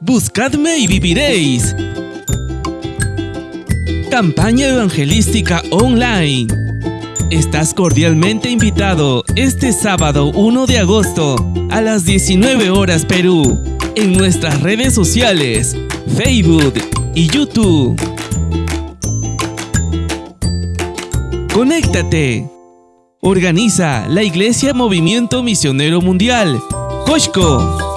Buscadme y viviréis. Campaña evangelística online. Estás cordialmente invitado este sábado 1 de agosto a las 19 horas Perú en nuestras redes sociales, Facebook y YouTube. Conéctate. Organiza la Iglesia Movimiento Misionero Mundial, Cosco.